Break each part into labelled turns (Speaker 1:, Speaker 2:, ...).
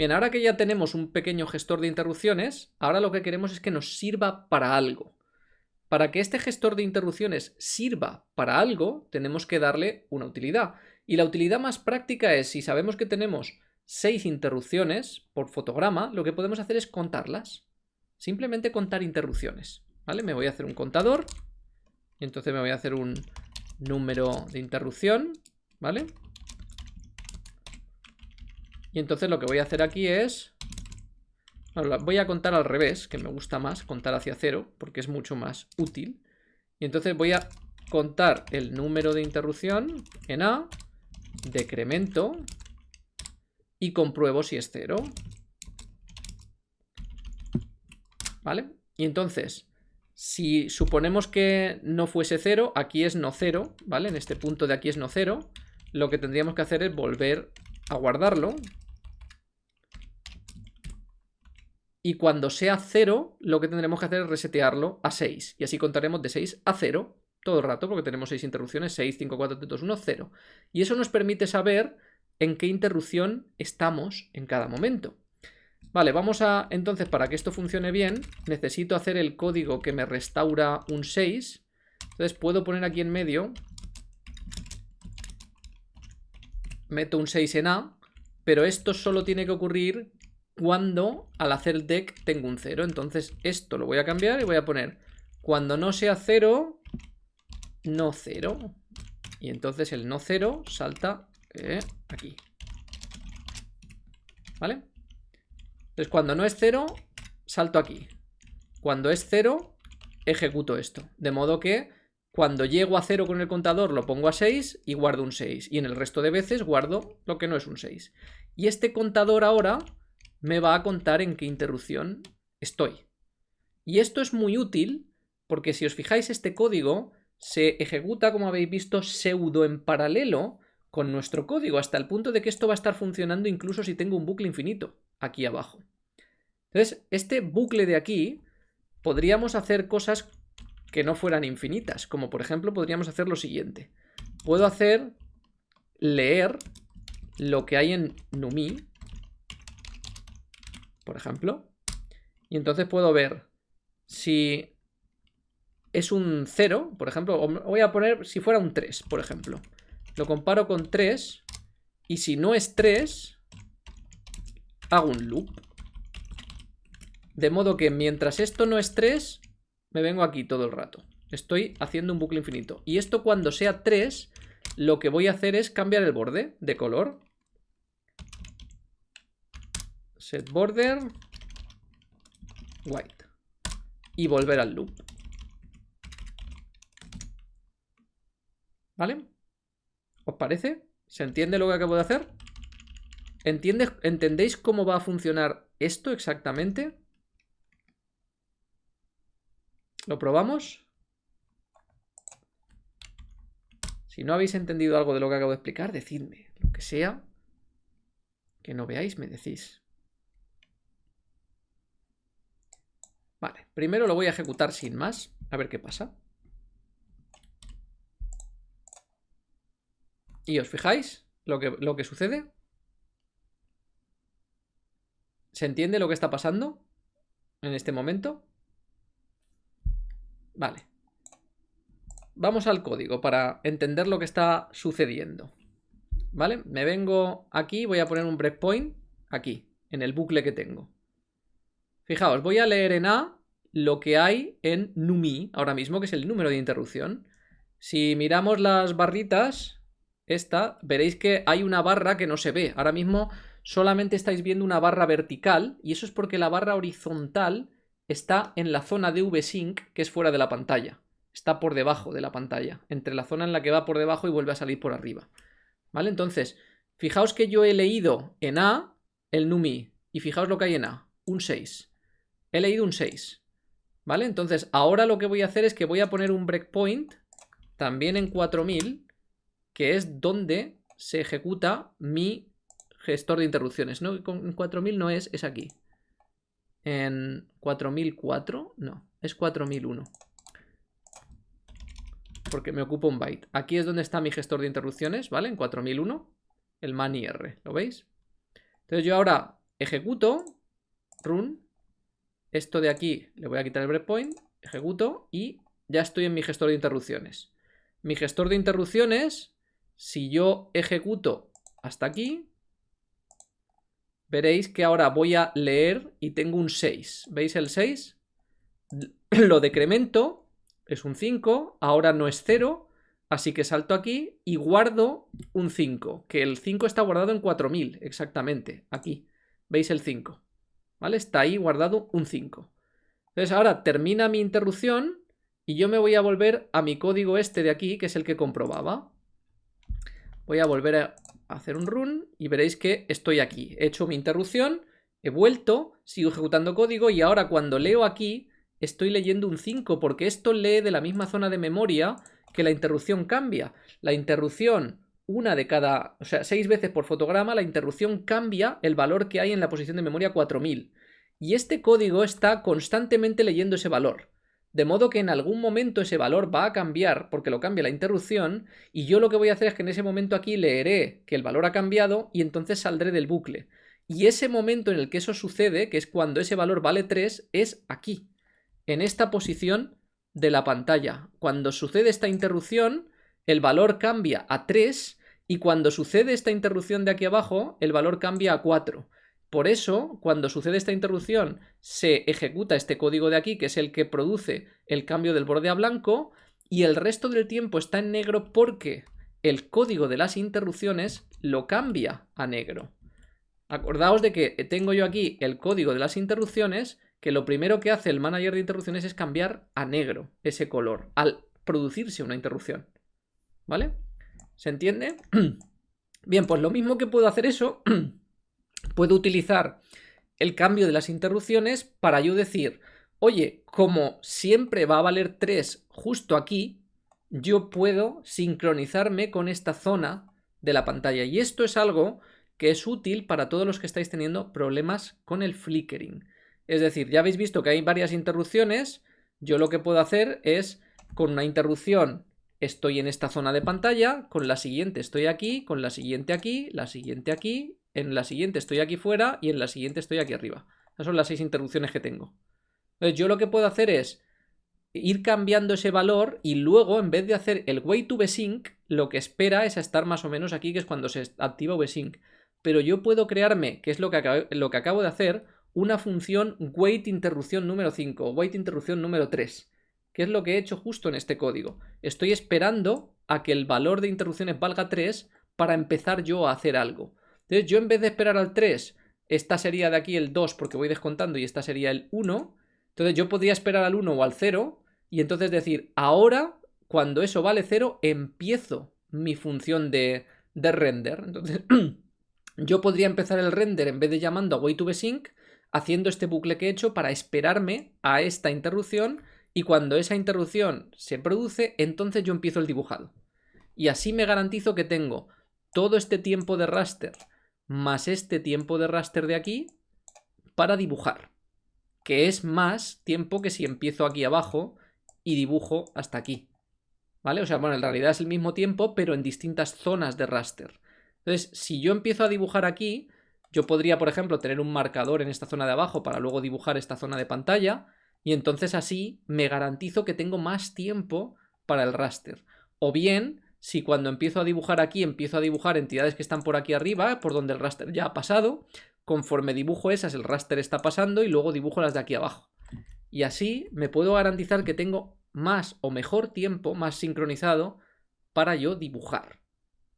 Speaker 1: Bien, ahora que ya tenemos un pequeño gestor de interrupciones, ahora lo que queremos es que nos sirva para algo. Para que este gestor de interrupciones sirva para algo, tenemos que darle una utilidad. Y la utilidad más práctica es, si sabemos que tenemos 6 interrupciones por fotograma, lo que podemos hacer es contarlas. Simplemente contar interrupciones. ¿Vale? Me voy a hacer un contador. Y entonces me voy a hacer un número de interrupción. ¿Vale? Y entonces lo que voy a hacer aquí es... voy a contar al revés, que me gusta más, contar hacia cero, porque es mucho más útil. Y entonces voy a contar el número de interrupción en A, decremento y compruebo si es cero. ¿Vale? Y entonces, si suponemos que no fuese cero, aquí es no cero, ¿vale? En este punto de aquí es no cero, lo que tendríamos que hacer es volver a guardarlo, Y cuando sea 0, lo que tendremos que hacer es resetearlo a 6. Y así contaremos de 6 a 0 todo el rato, porque tenemos 6 interrupciones, 6, 5, 4, 3, 2, 1, 0. Y eso nos permite saber en qué interrupción estamos en cada momento. Vale, vamos a, entonces, para que esto funcione bien, necesito hacer el código que me restaura un 6. Entonces puedo poner aquí en medio, meto un 6 en A, pero esto solo tiene que ocurrir cuando al hacer el deck tengo un 0. Entonces esto lo voy a cambiar y voy a poner cuando no sea 0, no 0. Y entonces el no 0 salta eh, aquí. ¿Vale? Entonces cuando no es 0, salto aquí. Cuando es 0, ejecuto esto. De modo que cuando llego a 0 con el contador lo pongo a 6 y guardo un 6. Y en el resto de veces guardo lo que no es un 6. Y este contador ahora me va a contar en qué interrupción estoy. Y esto es muy útil porque si os fijáis este código se ejecuta, como habéis visto, pseudo en paralelo con nuestro código, hasta el punto de que esto va a estar funcionando incluso si tengo un bucle infinito aquí abajo. Entonces, este bucle de aquí podríamos hacer cosas que no fueran infinitas, como por ejemplo podríamos hacer lo siguiente. Puedo hacer leer lo que hay en NUMI, por ejemplo. Y entonces puedo ver si es un 0, por ejemplo, voy a poner si fuera un 3, por ejemplo. Lo comparo con 3 y si no es 3, hago un loop. De modo que mientras esto no es 3, me vengo aquí todo el rato. Estoy haciendo un bucle infinito. Y esto cuando sea 3, lo que voy a hacer es cambiar el borde de color set border white y volver al loop. ¿Vale? ¿Os parece? ¿Se entiende lo que acabo de hacer? ¿Entendéis cómo va a funcionar esto exactamente? ¿Lo probamos? Si no habéis entendido algo de lo que acabo de explicar, decidme. Lo que sea que no veáis, me decís. Vale, primero lo voy a ejecutar sin más, a ver qué pasa. Y os fijáis lo que, lo que sucede. ¿Se entiende lo que está pasando en este momento? Vale. Vamos al código para entender lo que está sucediendo. ¿Vale? Me vengo aquí, voy a poner un breakpoint aquí, en el bucle que tengo. Fijaos, voy a leer en A lo que hay en NUMI ahora mismo, que es el número de interrupción. Si miramos las barritas, esta, veréis que hay una barra que no se ve. Ahora mismo solamente estáis viendo una barra vertical y eso es porque la barra horizontal está en la zona de VSync que es fuera de la pantalla. Está por debajo de la pantalla, entre la zona en la que va por debajo y vuelve a salir por arriba. ¿Vale? Entonces, fijaos que yo he leído en A el NUMI y fijaos lo que hay en A, un 6 he leído un 6. ¿Vale? Entonces, ahora lo que voy a hacer es que voy a poner un breakpoint también en 4000, que es donde se ejecuta mi gestor de interrupciones. No, en 4000 no es, es aquí. En 4004, no, es 4001. Porque me ocupa un byte. Aquí es donde está mi gestor de interrupciones, ¿vale? En 4001, el manir, ¿lo veis? Entonces yo ahora ejecuto, run, esto de aquí le voy a quitar el breakpoint, ejecuto y ya estoy en mi gestor de interrupciones. Mi gestor de interrupciones, si yo ejecuto hasta aquí, veréis que ahora voy a leer y tengo un 6. ¿Veis el 6? Lo decremento, es un 5, ahora no es 0, así que salto aquí y guardo un 5, que el 5 está guardado en 4000, exactamente, aquí. ¿Veis el 5? Está ahí guardado un 5. Entonces ahora termina mi interrupción y yo me voy a volver a mi código este de aquí, que es el que comprobaba. Voy a volver a hacer un run y veréis que estoy aquí. He hecho mi interrupción, he vuelto, sigo ejecutando código y ahora cuando leo aquí estoy leyendo un 5 porque esto lee de la misma zona de memoria que la interrupción cambia. La interrupción, una de cada, o sea, seis veces por fotograma, la interrupción cambia el valor que hay en la posición de memoria 4000. Y este código está constantemente leyendo ese valor. De modo que en algún momento ese valor va a cambiar porque lo cambia la interrupción y yo lo que voy a hacer es que en ese momento aquí leeré que el valor ha cambiado y entonces saldré del bucle. Y ese momento en el que eso sucede, que es cuando ese valor vale 3, es aquí, en esta posición de la pantalla. Cuando sucede esta interrupción, el valor cambia a 3 y cuando sucede esta interrupción de aquí abajo, el valor cambia a 4. Por eso, cuando sucede esta interrupción, se ejecuta este código de aquí, que es el que produce el cambio del borde a blanco, y el resto del tiempo está en negro porque el código de las interrupciones lo cambia a negro. Acordaos de que tengo yo aquí el código de las interrupciones, que lo primero que hace el manager de interrupciones es cambiar a negro ese color, al producirse una interrupción. ¿Vale? ¿Se entiende? Bien, pues lo mismo que puedo hacer eso puedo utilizar el cambio de las interrupciones para yo decir, oye, como siempre va a valer 3 justo aquí, yo puedo sincronizarme con esta zona de la pantalla. Y esto es algo que es útil para todos los que estáis teniendo problemas con el flickering. Es decir, ya habéis visto que hay varias interrupciones, yo lo que puedo hacer es con una interrupción estoy en esta zona de pantalla, con la siguiente estoy aquí, con la siguiente aquí, la siguiente aquí en la siguiente estoy aquí fuera y en la siguiente estoy aquí arriba. Esas son las seis interrupciones que tengo. Entonces yo lo que puedo hacer es ir cambiando ese valor y luego en vez de hacer el wait to vsync, lo que espera es estar más o menos aquí, que es cuando se activa vsync. Pero yo puedo crearme, que es lo que, acabo, lo que acabo de hacer, una función wait interrupción número 5 o wait interrupción número 3, que es lo que he hecho justo en este código. Estoy esperando a que el valor de interrupciones valga 3 para empezar yo a hacer algo. Entonces yo en vez de esperar al 3, esta sería de aquí el 2 porque voy descontando y esta sería el 1. Entonces yo podría esperar al 1 o al 0 y entonces decir, ahora cuando eso vale 0 empiezo mi función de, de render. Entonces yo podría empezar el render en vez de llamando a wait2vsync haciendo este bucle que he hecho para esperarme a esta interrupción y cuando esa interrupción se produce, entonces yo empiezo el dibujado. Y así me garantizo que tengo todo este tiempo de raster más este tiempo de raster de aquí para dibujar, que es más tiempo que si empiezo aquí abajo y dibujo hasta aquí. ¿Vale? O sea, bueno, en realidad es el mismo tiempo, pero en distintas zonas de raster. Entonces, si yo empiezo a dibujar aquí, yo podría, por ejemplo, tener un marcador en esta zona de abajo para luego dibujar esta zona de pantalla, y entonces así me garantizo que tengo más tiempo para el raster. O bien, si cuando empiezo a dibujar aquí, empiezo a dibujar entidades que están por aquí arriba, por donde el raster ya ha pasado, conforme dibujo esas, el raster está pasando y luego dibujo las de aquí abajo. Y así me puedo garantizar que tengo más o mejor tiempo, más sincronizado, para yo dibujar.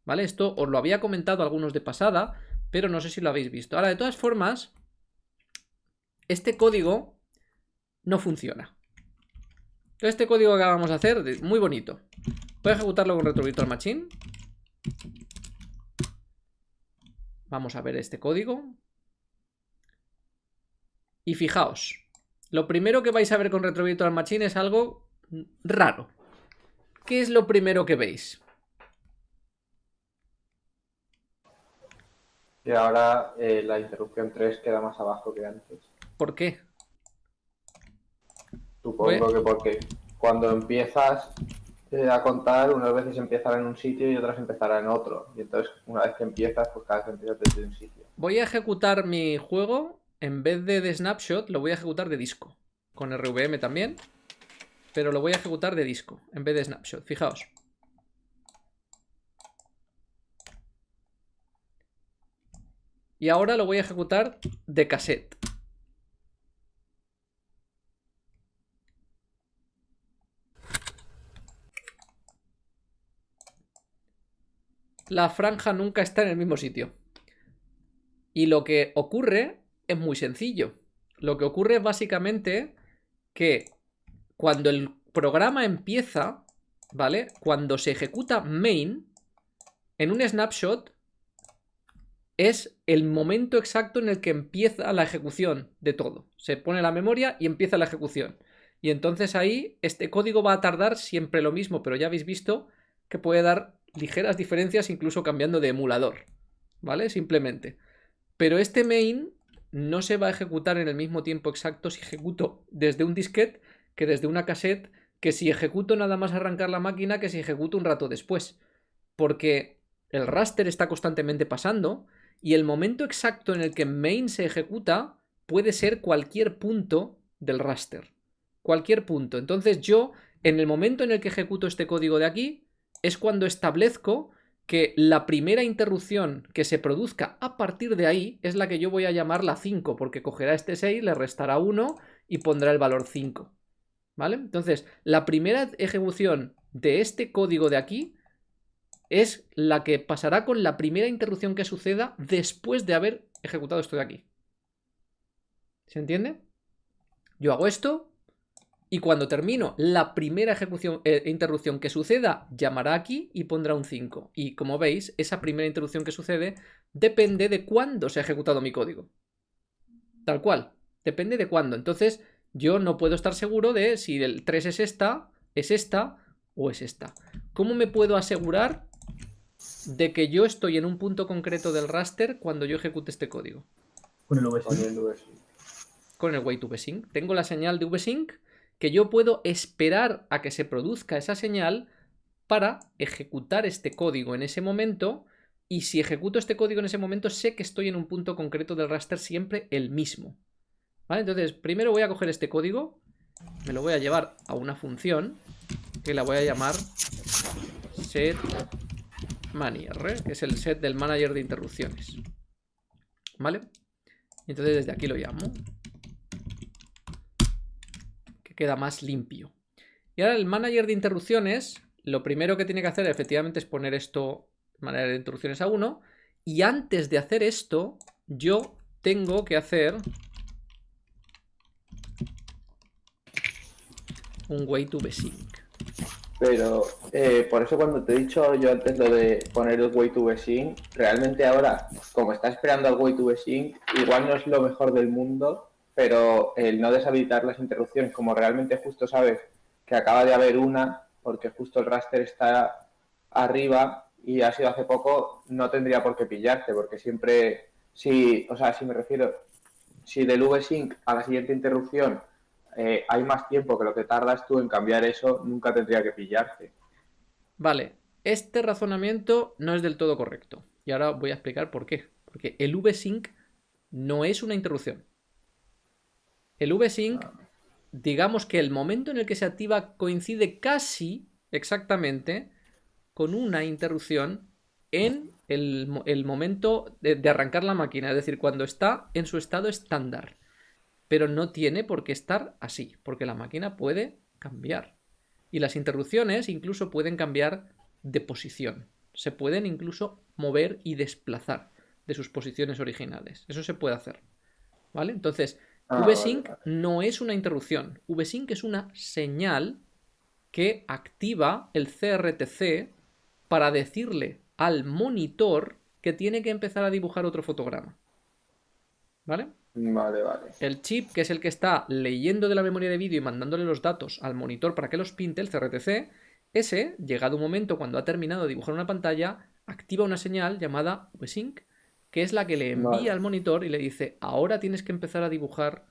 Speaker 1: ¿Vale? Esto os lo había comentado algunos de pasada, pero no sé si lo habéis visto. Ahora, de todas formas, este código no funciona. Este código que vamos a hacer, muy bonito. Voy a ejecutarlo con Retro Virtual Machine. Vamos a ver este código. Y fijaos, lo primero que vais a ver con Retro Virtual Machine es algo raro. ¿Qué es lo primero que veis?
Speaker 2: Y ahora eh, la interrupción 3 queda más abajo que antes.
Speaker 1: ¿Por qué?
Speaker 2: Supongo que porque cuando empiezas eh, a contar, unas veces empezará en un sitio y otras empezará en otro. Y entonces, una vez que empiezas, pues cada vez empiezas desde un sitio.
Speaker 1: Voy a ejecutar mi juego, en vez de de snapshot, lo voy a ejecutar de disco. Con RVM también. Pero lo voy a ejecutar de disco, en vez de snapshot. Fijaos. Y ahora lo voy a ejecutar de cassette. La franja nunca está en el mismo sitio. Y lo que ocurre es muy sencillo. Lo que ocurre es básicamente que cuando el programa empieza, ¿vale? Cuando se ejecuta main, en un snapshot es el momento exacto en el que empieza la ejecución de todo. Se pone la memoria y empieza la ejecución. Y entonces ahí este código va a tardar siempre lo mismo, pero ya habéis visto que puede dar ligeras diferencias incluso cambiando de emulador. ¿Vale? Simplemente. Pero este main no se va a ejecutar en el mismo tiempo exacto si ejecuto desde un disquete que desde una cassette, que si ejecuto nada más arrancar la máquina que si ejecuto un rato después. Porque el raster está constantemente pasando y el momento exacto en el que main se ejecuta puede ser cualquier punto del raster. Cualquier punto. Entonces yo, en el momento en el que ejecuto este código de aquí, es cuando establezco que la primera interrupción que se produzca a partir de ahí es la que yo voy a llamar la 5, porque cogerá este 6, le restará 1 y pondrá el valor 5. ¿Vale? Entonces, la primera ejecución de este código de aquí es la que pasará con la primera interrupción que suceda después de haber ejecutado esto de aquí. ¿Se entiende? Yo hago esto y cuando termino la primera ejecución, eh, interrupción que suceda, llamará aquí y pondrá un 5. Y como veis, esa primera interrupción que sucede depende de cuándo se ha ejecutado mi código. Tal cual, depende de cuándo. Entonces, yo no puedo estar seguro de si el 3 es esta, es esta o es esta. ¿Cómo me puedo asegurar de que yo estoy en un punto concreto del raster cuando yo ejecute este código.
Speaker 3: Con el VSync.
Speaker 1: Con el wait vsync. Tengo la señal de vsync que yo puedo esperar a que se produzca esa señal para ejecutar este código en ese momento y si ejecuto este código en ese momento sé que estoy en un punto concreto del raster siempre el mismo. ¿Vale? Entonces primero voy a coger este código, me lo voy a llevar a una función que la voy a llamar set Manier, que es el set del manager de interrupciones. ¿Vale? Entonces desde aquí lo llamo. Que queda más limpio. Y ahora el manager de interrupciones, lo primero que tiene que hacer efectivamente es poner esto, manager de interrupciones a 1. Y antes de hacer esto, yo tengo que hacer un way to sync.
Speaker 2: Pero eh, por eso cuando te he dicho yo antes lo de poner el way to sync, realmente ahora, como está esperando al way to sync, igual no es lo mejor del mundo, pero el no deshabilitar las interrupciones, como realmente justo sabes que acaba de haber una, porque justo el raster está arriba y ha sido hace poco, no tendría por qué pillarte, porque siempre, si, o sea, si me refiero, si del vsync a la siguiente interrupción eh, hay más tiempo que lo que tardas tú en cambiar eso, nunca tendría que pillarte.
Speaker 1: Vale, este razonamiento no es del todo correcto. Y ahora voy a explicar por qué. Porque el vsync no es una interrupción. El vsync, digamos que el momento en el que se activa coincide casi exactamente con una interrupción en el, momento de arrancar la máquina, es decir, cuando está en su estado estándar pero no tiene por qué estar así, porque la máquina puede cambiar. Y las interrupciones incluso pueden cambiar de posición. Se pueden incluso mover y desplazar de sus posiciones originales. Eso se puede hacer. ¿Vale? Entonces, ah, VSync no es una interrupción. VSync es una señal que activa el CRTC para decirle al monitor que tiene que empezar a dibujar otro fotograma. ¿Vale?
Speaker 2: Vale, vale.
Speaker 1: El chip, que es el que está leyendo de la memoria de vídeo y mandándole los datos al monitor para que los pinte, el CRTC, ese, llegado un momento cuando ha terminado de dibujar una pantalla, activa una señal llamada VSync, que es la que le envía al monitor y le dice, ahora tienes que empezar a dibujar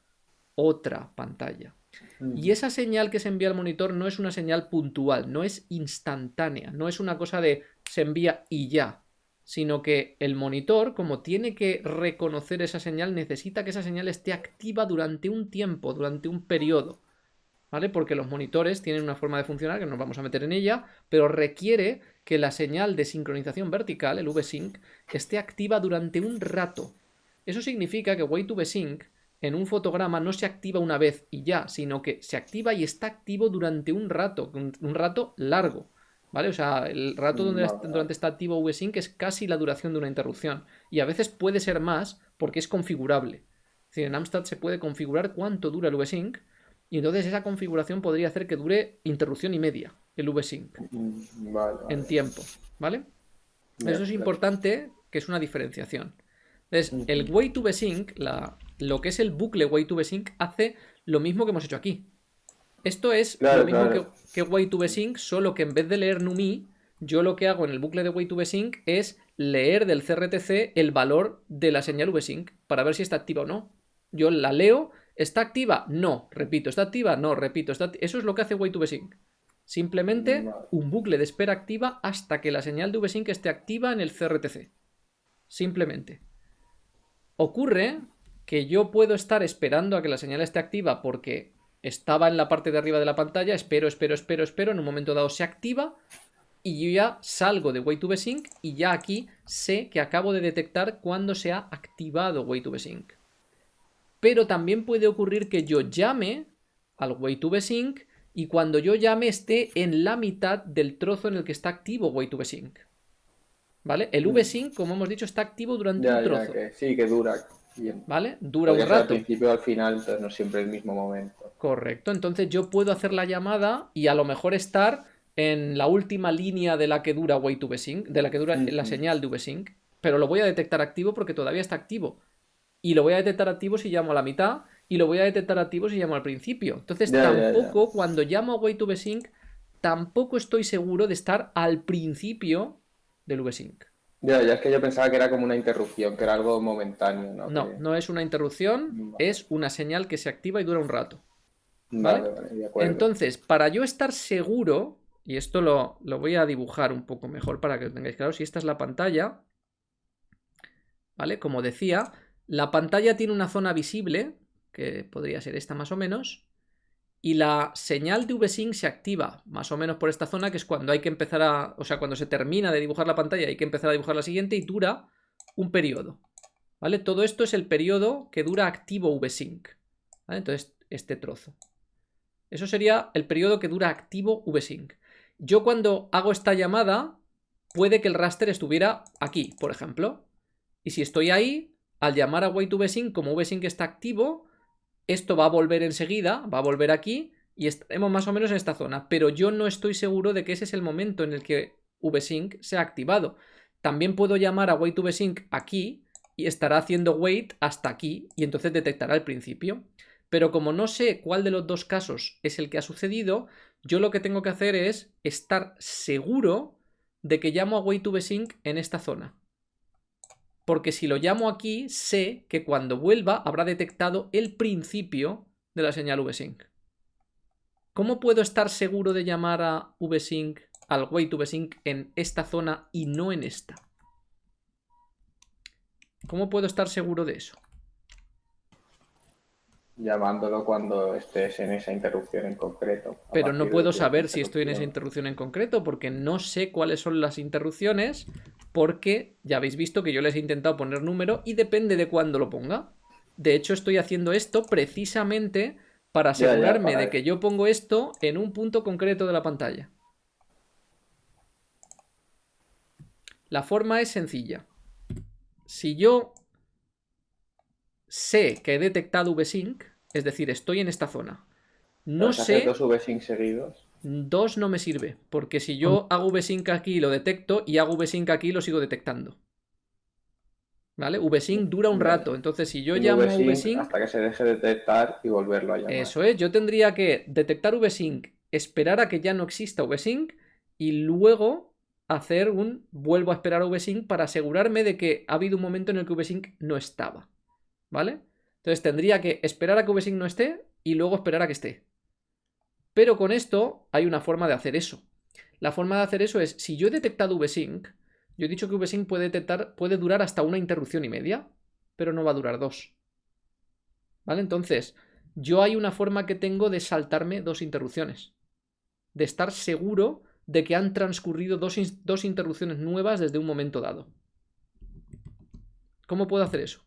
Speaker 1: otra pantalla. Y esa señal que se envía al monitor no es una señal puntual, no es instantánea, no es una cosa de se envía y ya, sino que el monitor, como tiene que reconocer esa señal, necesita que esa señal esté activa durante un tiempo, durante un periodo. ¿Vale? Porque los monitores tienen una forma de funcionar, que no nos vamos a meter en ella, pero requiere que la señal de sincronización vertical, el VSync, esté activa durante un rato. Eso significa que Way2VSync en un fotograma no se activa una vez y ya, sino que se activa y está activo durante un rato, un, rato largo. ¿Vale? O sea, el rato donde durante está activo VSync es casi la duración de una interrupción. Y a veces puede ser más porque es configurable. Es decir, en Amstrad se puede configurar cuánto dura el VSync y entonces esa configuración podría hacer que dure interrupción y media el VSync
Speaker 2: mm,
Speaker 1: en tiempo. ¿Vale? Eso es importante que es una diferenciación. Entonces, el way to sync, lo que es el bucle way to sync, hace lo mismo que hemos hecho aquí. Esto es lo mismo que, que way to sync, solo que en vez de leer NUMI, yo lo que hago en el bucle de way to sync es leer del CRTC el valor de la señal vsync para ver si está activa o no. Yo la leo, ¿está activa? No, repito, ¿está activa? No, repito, está eso es lo que hace way to sync. Simplemente un bucle de espera activa hasta que la señal de vsync esté activa en el CRTC. Simplemente. Ocurre que yo puedo estar esperando a que la señal esté activa porque estaba en la parte de arriba de la pantalla, espero, espero, espero, espero, en un momento dado se activa y yo ya salgo de way 2 sync y ya aquí sé que acabo de detectar cuando se ha activado way 2 sync. Pero también puede ocurrir que yo llame al way 2 sync y cuando yo llame esté en la mitad del trozo en el que está activo way 2 sync. ¿Vale? El. VSync, como hemos dicho, está activo durante un trozo.
Speaker 2: sí, que dura.
Speaker 1: ¿Vale? Dura un rato. Al
Speaker 2: principio al final, entonces no siempre el mismo momento.
Speaker 1: Correcto. Entonces yo puedo hacer la llamada y a lo mejor estar en la última línea de la que dura way to VSync, de la que dura la señal de VSync, pero lo voy a detectar activo porque todavía está activo. Y lo voy a detectar activo si llamo a la mitad y lo voy a detectar activo si llamo al principio. Entonces tampoco, cuando llamo a way to VSync, tampoco estoy seguro de estar al principio del VSync.
Speaker 2: Ya, ya es que yo pensaba que era como una interrupción, que era algo momentáneo, ¿no?
Speaker 1: No, no es una interrupción, es una señal que se activa y dura un rato.
Speaker 2: Vale, vale, de acuerdo.
Speaker 1: Entonces, para yo estar seguro, y esto lo, lo, voy a dibujar un poco mejor para que lo tengáis claro, si esta es la pantalla, ¿vale? Como decía, la pantalla tiene una zona visible, que podría ser esta más o menos, y la señal de VSync se activa más o menos por esta zona, que es cuando hay que empezar a... O sea, cuando se termina de dibujar la pantalla hay que empezar a dibujar la siguiente y dura un periodo. ¿Vale? Todo esto es el periodo que dura activo VSync. ¿Vale? Entonces, este trozo. Eso sería el periodo que dura activo VSync. Yo cuando hago esta llamada, puede que el raster estuviera aquí, por ejemplo. Y si estoy ahí, al llamar a wait VSync, como VSync está activo, esto va a volver enseguida, va a volver aquí y estaremos más o menos en esta zona, pero yo no estoy seguro de que ese es el momento en el que VSync se ha activado. También puedo llamar a wait VSync aquí y estará haciendo wait hasta aquí y entonces detectará el principio. Pero como no sé cuál de los dos casos es el que ha sucedido, yo lo que tengo que hacer es estar seguro de que llamo a wait VSync en esta zona porque si lo llamo aquí, sé que cuando vuelva habrá detectado el principio de la señal VSync. ¿Cómo puedo estar seguro de llamar a VSync, al wait VSync en esta zona y no en esta? ¿Cómo puedo estar seguro de eso?
Speaker 2: Llamándolo cuando estés en esa interrupción en concreto.
Speaker 1: Pero no puedo saber si estoy en esa interrupción en concreto porque no sé cuáles son las interrupciones porque ya habéis visto que yo les he intentado poner número y depende de cuándo lo ponga. De hecho, estoy haciendo esto precisamente para asegurarme de que yo pongo esto en un punto concreto de la pantalla. La forma es sencilla. Si yo sé que he detectado VSync, es decir, estoy en esta zona, no sé...
Speaker 2: dos VSync seguidos?
Speaker 1: Dos no me sirve, porque si yo mm. hago VSync aquí lo detecto y hago VSync aquí lo sigo detectando. ¿Vale? VSync dura un rato, entonces si yo llamo VSync...
Speaker 2: Hasta que se deje de detectar y volverlo a llamar.
Speaker 1: Eso es, yo tendría que detectar VSync, esperar a que ya no exista VSync y luego hacer un vuelvo a esperar a VSync para asegurarme de que ha habido un momento en el que VSync no estaba. ¿Vale? Entonces tendría que esperar a que VSync no esté, y luego esperar a que esté. Pero con esto hay una forma de hacer eso. La forma de hacer eso es, si yo he detectado vsync, yo he dicho que vsync puede, detectar, puede durar hasta una interrupción y media, pero no va a durar dos. ¿Vale? Entonces, yo hay una forma que tengo de saltarme dos interrupciones. De estar seguro de que han transcurrido dos, dos interrupciones nuevas desde un momento dado. ¿Cómo puedo hacer eso?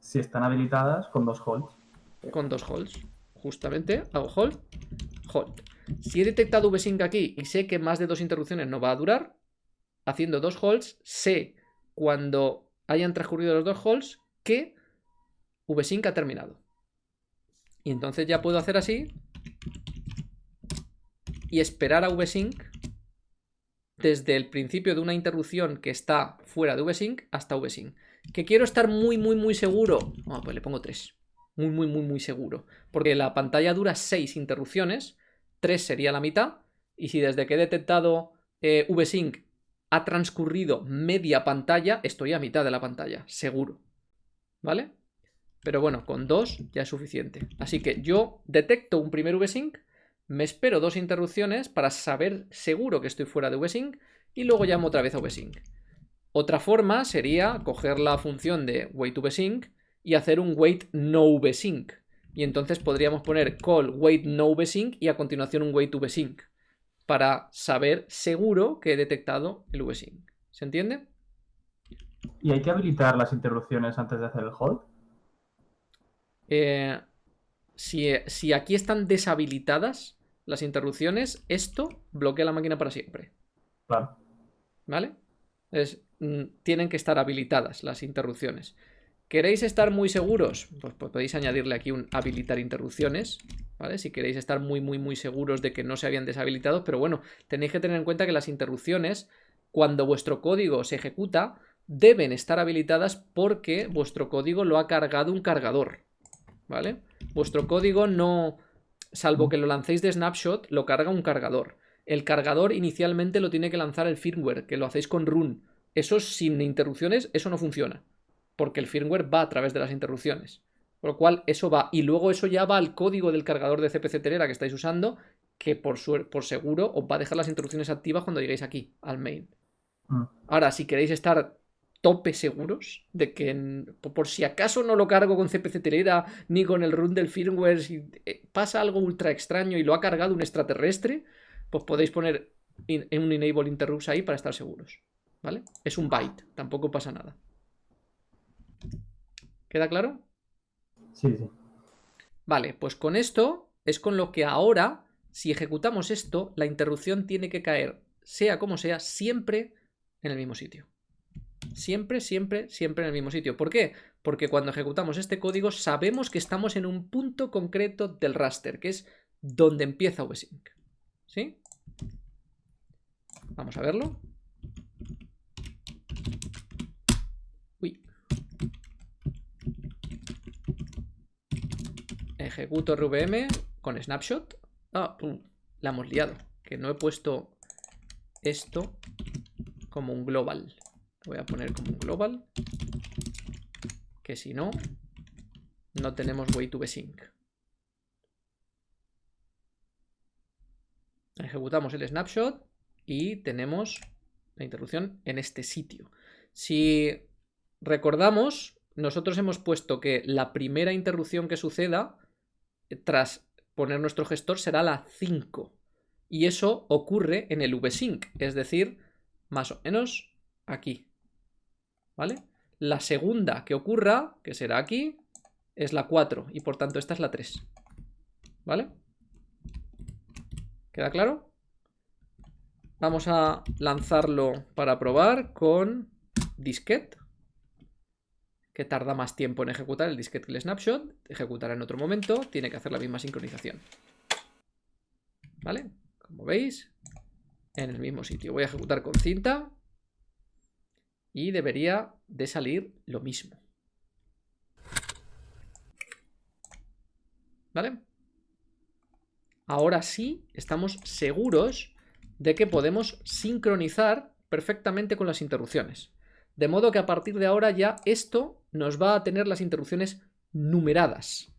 Speaker 3: Si están habilitadas con dos holds.
Speaker 1: Con dos holds. Justamente, hago hold, hold. Si he detectado vsync aquí y sé que más de dos interrupciones no va a durar, haciendo dos holds, sé cuando hayan transcurrido los dos holds que vsync ha terminado. Y entonces ya puedo hacer así y esperar a vsync desde el principio de una interrupción que está fuera de vsync hasta vsync. Que quiero estar muy, muy, muy seguro. Ah, pues le pongo 3. Muy, muy, muy, muy seguro. Porque la pantalla dura 6 interrupciones. 3 sería la mitad. Y si desde que he detectado eh, vsync ha transcurrido media pantalla, estoy a mitad de la pantalla. Seguro. ¿Vale? Pero bueno, con 2 ya es suficiente. Así que yo detecto un primer vsync, me espero dos interrupciones para saber seguro que estoy fuera de vsync y luego llamo otra vez a vsync. Otra forma sería coger la función de wait2vsync y hacer un wait no vsync. Y entonces podríamos poner call wait no vsync y a continuación un wait vsync para saber seguro que he detectado el vsync. ¿Se entiende?
Speaker 3: ¿Y hay que habilitar las interrupciones antes de hacer el hold?
Speaker 1: Eh, si, si aquí están deshabilitadas las interrupciones, esto bloquea la máquina para siempre.
Speaker 3: Claro.
Speaker 1: ¿Vale? Es, mm, tienen que estar habilitadas las interrupciones. ¿Queréis estar muy seguros? Pues, pues, podéis añadirle aquí un habilitar interrupciones, ¿vale? Si queréis estar muy, muy, muy seguros de que no se habían deshabilitado, pero bueno, tenéis que tener en cuenta que las interrupciones, cuando vuestro código se ejecuta, deben estar habilitadas porque vuestro código lo ha cargado un cargador, ¿vale? Vuestro código no, salvo que lo lancéis de snapshot, lo carga un cargador. El cargador inicialmente lo tiene que lanzar el firmware, que lo hacéis con run. Eso sin interrupciones, eso no funciona. Porque el firmware va a través de las interrupciones. Por lo cual, eso va. Y luego eso ya va al código del cargador de CPC Telera que estáis usando, que por, por seguro os va a dejar las interrupciones activas cuando lleguéis aquí, al main.
Speaker 3: Mm.
Speaker 1: Ahora, si queréis estar tope seguros de que por si acaso no lo cargo con CPC Telera ni con el run del firmware, si eh, pasa algo ultra extraño y lo ha cargado un extraterrestre, pues podéis poner en un enable interrupts ahí para estar seguros. ¿Vale? Es un byte, tampoco pasa nada. ¿Queda claro?
Speaker 3: Sí, sí.
Speaker 1: Vale, pues con esto es con lo que ahora, si ejecutamos esto, la interrupción tiene que caer, sea como sea, siempre en el mismo sitio. Siempre, siempre, siempre en el mismo sitio. ¿Por qué? Porque cuando ejecutamos este código sabemos que estamos en un punto concreto del raster, que es donde empieza vsync. ¿Sí? Vamos a verlo. Uy. Ejecuto RVM con snapshot. Ah, la hemos liado. Que no he puesto esto como un global. Lo voy a poner como un global. Que si no, no tenemos way to sync. Ejecutamos el snapshot y tenemos la interrupción en este sitio. Si recordamos, nosotros hemos puesto que la primera interrupción que suceda eh, tras poner nuestro gestor será la 5. Y eso ocurre en el vsync, es decir, más o menos aquí. ¿Vale? La segunda que ocurra, que será aquí, es la 4 y por tanto esta es la 3. ¿Vale? ¿Queda claro? Vamos a lanzarlo para probar con disquete. Que tarda más tiempo en ejecutar el disquete que el snapshot. Ejecutará en otro momento. Tiene que hacer la misma sincronización. ¿Vale? Como veis, en el mismo sitio. Voy a ejecutar con cinta. Y debería de salir lo mismo. ¿Vale? Ahora sí, estamos seguros de que podemos sincronizar perfectamente con las interrupciones. De modo que a partir de ahora ya esto nos va a tener las interrupciones numeradas.